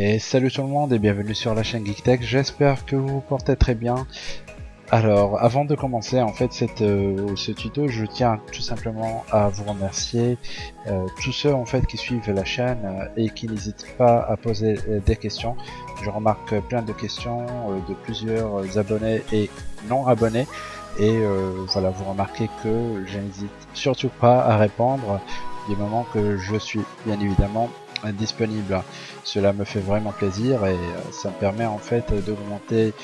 Et salut tout le monde et bienvenue sur la chaîne GeekTech, j'espère que vous vous portez très bien. Alors, avant de commencer en fait cette, euh, ce tuto, je tiens tout simplement à vous remercier euh, tous ceux en fait qui suivent la chaîne euh, et qui n'hésitent pas à poser euh, des questions. Je remarque plein de questions euh, de plusieurs abonnés et non abonnés et voilà, vous remarquez que je n'hésite surtout pas à répondre du moment que je suis bien évidemment disponible. Cela me fait vraiment plaisir et euh, ça me permet en fait d'augmenter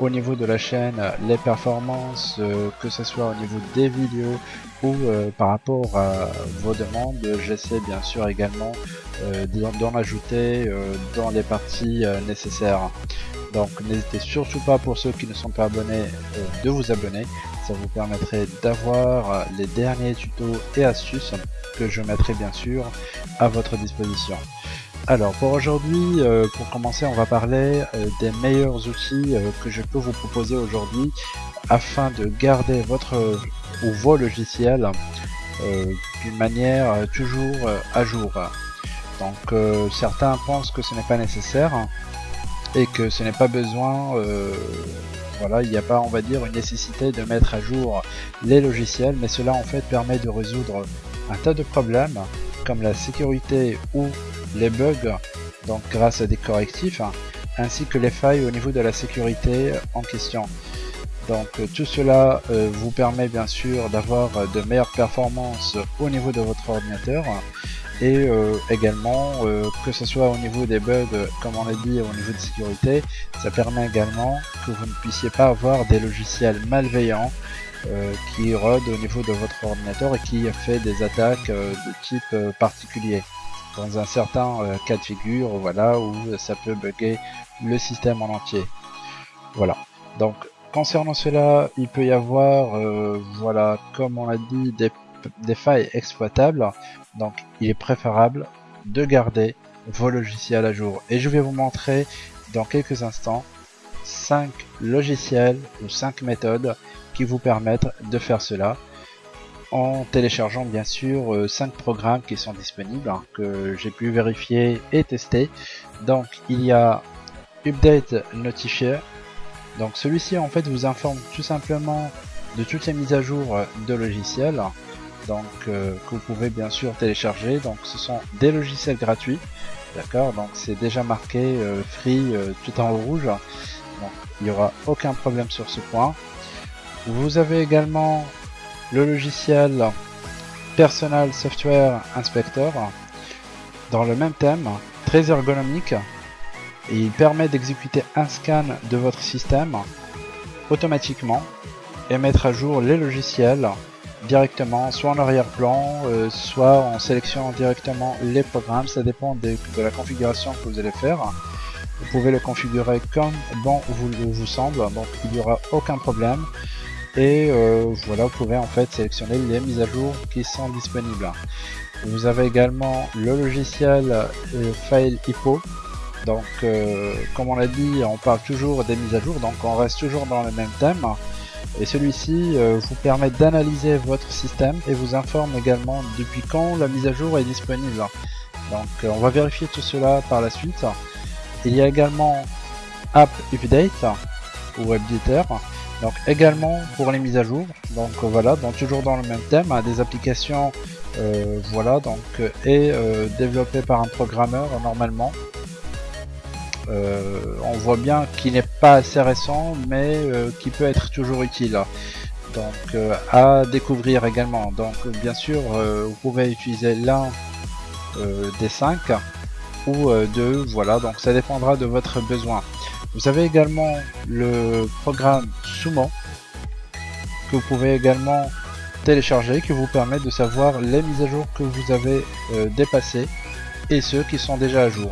au niveau de la chaîne les performances, euh, que ce soit au niveau des vidéos ou euh, par rapport à vos demandes. J'essaie bien sûr également euh, d'en ajouter euh, dans les parties euh, nécessaires. Donc n'hésitez surtout pas pour ceux qui ne sont pas abonnés euh, de vous abonner. Ça vous permettrait d'avoir euh, les derniers tutos et astuces que je mettrai bien sûr à votre disposition. Alors pour aujourd'hui, euh, pour commencer, on va parler euh, des meilleurs outils euh, que je peux vous proposer aujourd'hui afin de garder votre ou vos logiciels d'une manière toujours à jour. Donc certains pensent que ce n'est pas nécessaire et que ce n'est pas besoin, voilà, il n'y a pas on va dire une nécessité de mettre à jour les logiciels, mais cela en fait permet de résoudre un tas de problèmes comme la sécurité ou les bugs, donc grâce à des correctifs, hein, ainsi que les failles au niveau de la sécurité en question. Donc euh, tout cela euh, vous permet bien sûr d'avoir euh, de meilleures performances au niveau de votre ordinateur et également que ce soit au niveau des bugs comme on l'a dit au niveau de sécurité ça permet également que vous ne puissiez pas avoir des logiciels malveillants qui rôdent au niveau de votre ordinateur et qui fait des attaques de type particulier dans un certain euh, cas de figure voilà où ça peut bugger le système en entier. Voilà. Donc concernant cela il peut y avoir euh, voilà comme on l'a dit des, des failles exploitables. Donc il est préférable de garder vos logiciels à jour. Et je vais vous montrer dans quelques instants 5 logiciels ou 5 méthodes qui vous permettent de faire cela en téléchargeant bien sûr 5 programmes qui sont disponibles hein, que j'ai pu vérifier et tester. Donc il y a Update Notifier. Donc celui-ci en fait vous informe tout simplement de toutes les mises à jour de logiciels. Donc euh, que vous pouvez bien sûr télécharger. Donc ce sont des logiciels gratuits. D'accord? Donc c'est déjà marqué euh, free euh, tout en rouge. Donc il n'y aura aucun problème sur ce point. Vous avez également le logiciel Personal Software Inspector dans le même thème, très ergonomique. Et il permet d'exécuter un scan de votre système automatiquement et mettre à jour les logiciels directement, soit en arrière-plan, euh, soit en sélectionnant directement les programmes, ça dépend de, de la configuration que vous allez faire. Vous pouvez le configurer comme bon vous, vous semble, donc il n'y aura aucun problème et euh, voilà vous pouvez en fait sélectionner les mises à jour qui sont disponibles. Vous avez également le logiciel euh, File Hippo. Donc euh, comme on l'a dit on parle toujours des mises à jour donc on reste toujours dans le même thème. Et celui-ci vous permet d'analyser votre système et vous informe également depuis quand la mise à jour est disponible. Donc on va vérifier tout cela par la suite. Il y a également App Update ou Updater donc également pour les mises à jour. Donc euh, voilà donc toujours dans le même thème hein, des applications euh, voilà donc euh, et euh, développées par un programmeur normalement. On voit bien qu'il n'est pas assez récent mais qui peut être toujours utile. Donc à découvrir également. Donc bien sûr vous pouvez utiliser l'un des cinq ou deux voilà. Donc ça dépendra de votre besoin. Vous avez également le programme Que vous pouvez également télécharger qui vous permet de savoir les mises à jour que vous avez euh, dépassées et ceux qui sont déjà à jour.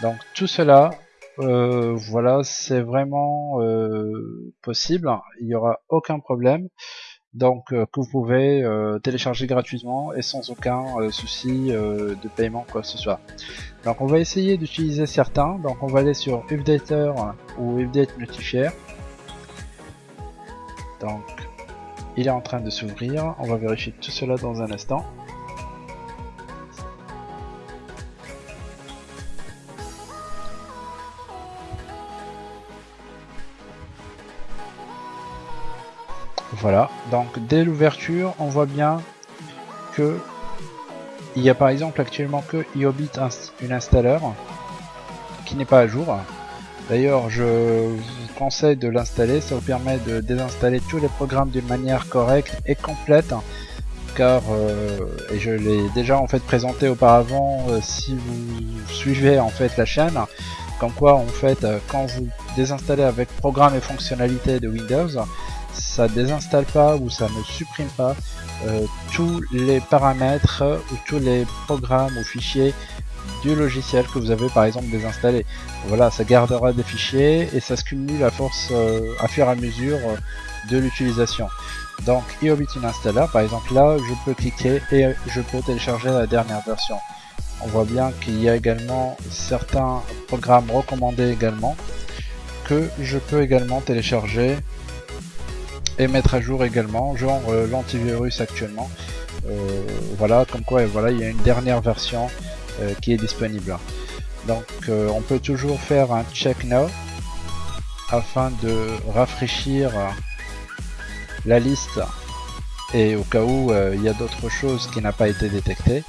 Donc tout cela, euh, voilà, c'est vraiment euh, possible, il n'y aura aucun problème. Donc que vous pouvez télécharger gratuitement et sans aucun souci de paiement quoi que ce soit. Donc on va essayer d'utiliser certains. Donc on va aller sur Updater ou Update Notifier. Donc, il est en train de s'ouvrir. On va vérifier tout cela dans un instant. Voilà, donc dès l'ouverture, on voit bien que il y a par exemple actuellement que Iobit un, une installeur qui n'est pas à jour. D'ailleurs, je vous conseille de l'installer, ça vous permet de désinstaller tous les programmes d'une manière correcte et complète. Car euh, et je l'ai déjà en fait présenté auparavant euh, si vous suivez en fait la chaîne. Comme quoi en fait euh, quand vous désinstallez avec programme et fonctionnalités de Windows ça désinstalle pas ou ça ne supprime pas tous les paramètres ou tous les programmes ou fichiers du logiciel que vous avez par exemple désinstallé. Voilà, ça gardera des fichiers et ça se cumule à force à fur et à mesure de l'utilisation. Donc Iobit Installer, par exemple là, je peux cliquer et je peux télécharger la dernière version. On voit bien qu'il y a également certains programmes recommandés également que je peux également télécharger et mettre à jour également, genre euh, l'antivirus actuellement. Euh, voilà, comme quoi voilà, il y a une dernière version euh, qui est disponible. Donc on peut toujours faire un check now afin de rafraîchir la liste et au cas où euh, il y a d'autres choses qui n'a pas été détectées.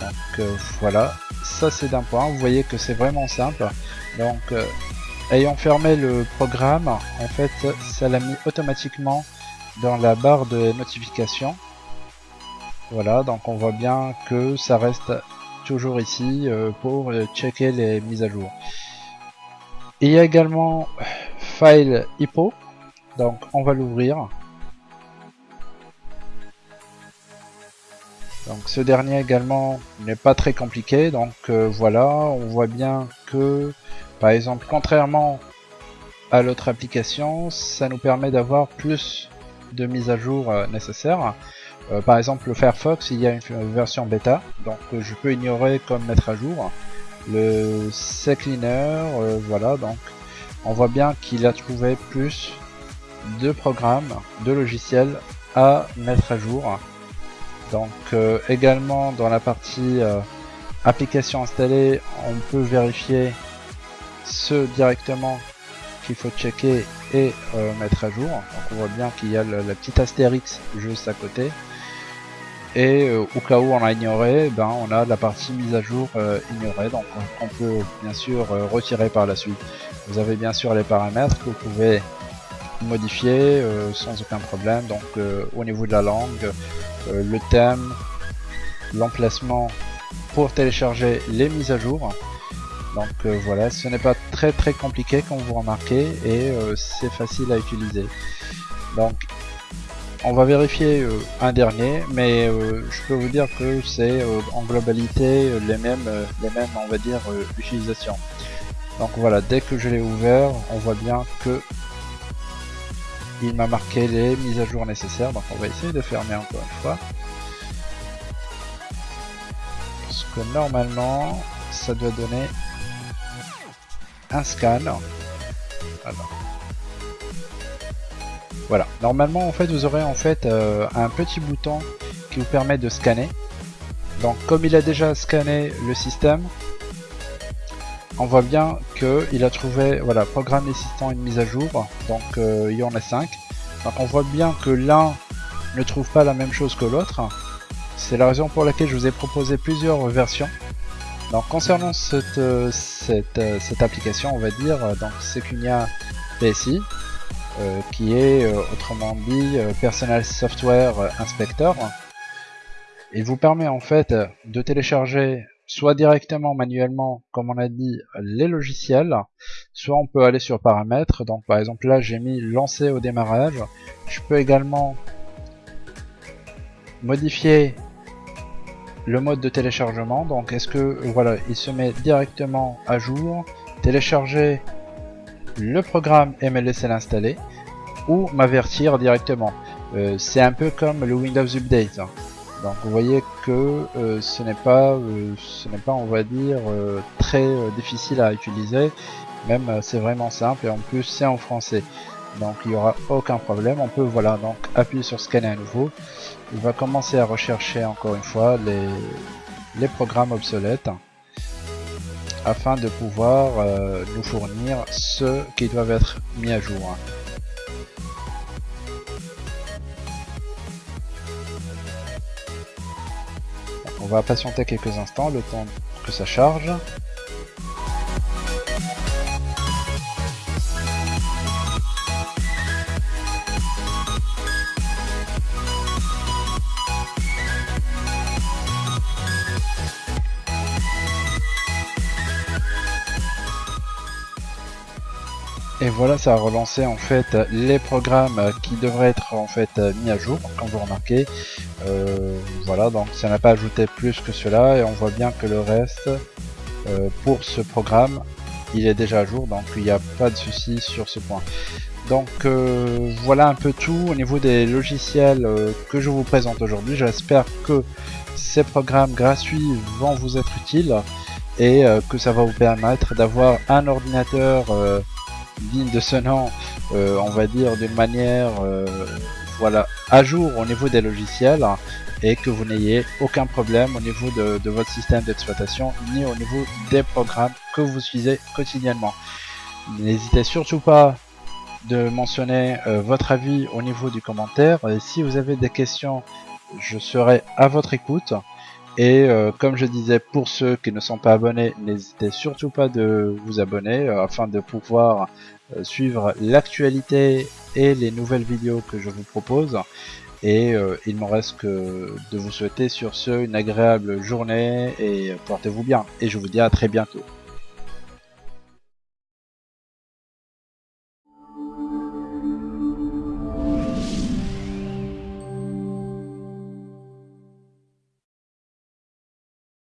Donc euh, voilà, ça c'est d'un point, vous voyez que c'est vraiment simple. Donc euh, ayant fermé le programme, en fait ça l'a mis automatiquement dans la barre de notification. Voilà, donc on voit bien que ça reste toujours ici pour checker les mises à jour. Il y a également File Hippo, donc on va l'ouvrir. Donc ce dernier également n'est pas très compliqué, donc euh, voilà, on voit bien que par exemple contrairement à l'autre application, ça nous permet d'avoir plus de mises à jour euh, nécessaires. Euh, par exemple le Firefox, il y a une version bêta, donc je peux ignorer comme mettre à jour. Le CCleaner, voilà, donc on voit bien qu'il a trouvé plus de programmes, de logiciels à mettre à jour. Donc euh, également dans la partie euh, application installée, on peut vérifier ce directement qu'il faut checker et euh, mettre à jour. Donc on voit bien qu'il y a la petite astérix juste à côté. Et au cas où on a ignoré, ben on a la partie mise à jour ignorée, donc on, peut bien sûr retirer par la suite. Vous avez bien sûr les paramètres que vous pouvez modifier sans aucun problème. Donc au niveau de la langue, euh, le thème, l'emplacement pour télécharger les mises à jour. Donc euh, voilà, ce n'est pas très très compliqué comme vous remarquez et euh, c'est facile à utiliser. Donc on va vérifier un dernier, mais je peux vous dire que c'est en globalité les mêmes, on va dire utilisations. Donc voilà, dès que je l'ai ouvert, on voit bien que il m'a marqué les mises à jour nécessaires, donc on va essayer de fermer encore une fois. Parce que normalement, ça doit donner un scan. Voilà. Normalement, en fait, vous aurez en fait euh, un petit bouton qui vous permet de scanner. Donc, comme il a déjà scanné le système, on voit bien qu'il a trouvé, voilà, programme nécessitant une mise à jour, donc euh, il y en a 5. Donc on voit bien que l'un ne trouve pas la même chose que l'autre. C'est la raison pour laquelle je vous ai proposé plusieurs versions. Donc concernant cette, euh, cette, cette application, on va dire, donc Secunia PSI, qui est autrement dit Personal Software Inspector. Il vous permet en fait de télécharger soit directement manuellement, comme on a dit, les logiciels, soit on peut aller sur paramètres, donc par exemple là j'ai mis lancer au démarrage, je peux également modifier le mode de téléchargement, donc est-ce que voilà, il se met directement à jour, télécharger le programme et me laisser l'installer, ou m'avertir directement. Euh, c'est un peu comme le Windows Update. Hein. Donc vous voyez que euh, ce n'est pas, euh, ce n'est pas, on va dire, euh, très difficile à utiliser. Même c'est vraiment simple et en plus c'est en français. Donc il n'y aura aucun problème. On peut voilà donc appuyer sur scanner à nouveau. Il va commencer à rechercher encore une fois les, les programmes obsolètes afin de pouvoir euh, nous fournir ceux qui doivent être mis à jour. On va patienter quelques instants le temps que ça charge. Et voilà, ça a relancé en fait les programmes qui devraient être en fait mis à jour, comme vous remarquez. Euh, voilà, donc ça n'a pas ajouté plus que cela et on voit bien que le reste euh, pour ce programme, il est déjà à jour, donc il n'y a pas de souci sur ce point. Donc euh, voilà un peu tout au niveau des logiciels que je vous présente aujourd'hui. J'espère que ces programmes gratuits vont vous être utiles et que ça va vous permettre d'avoir un ordinateur digne de ce nom, euh, on va dire d'une manière euh, voilà, à jour au niveau des logiciels et que vous n'ayez aucun problème au niveau de, votre système d'exploitation ni au niveau des programmes que vous utilisez quotidiennement. N'hésitez surtout pas de mentionner euh, votre avis au niveau du commentaire. Si vous avez des questions, je serai à votre écoute. Et comme je disais, pour ceux qui ne sont pas abonnés, n'hésitez surtout pas de vous abonner afin de pouvoir euh, suivre l'actualité et les nouvelles vidéos que je vous propose. Et euh, il me reste que de vous souhaiter sur ce une agréable journée et portez-vous bien. Et je vous dis à très bientôt.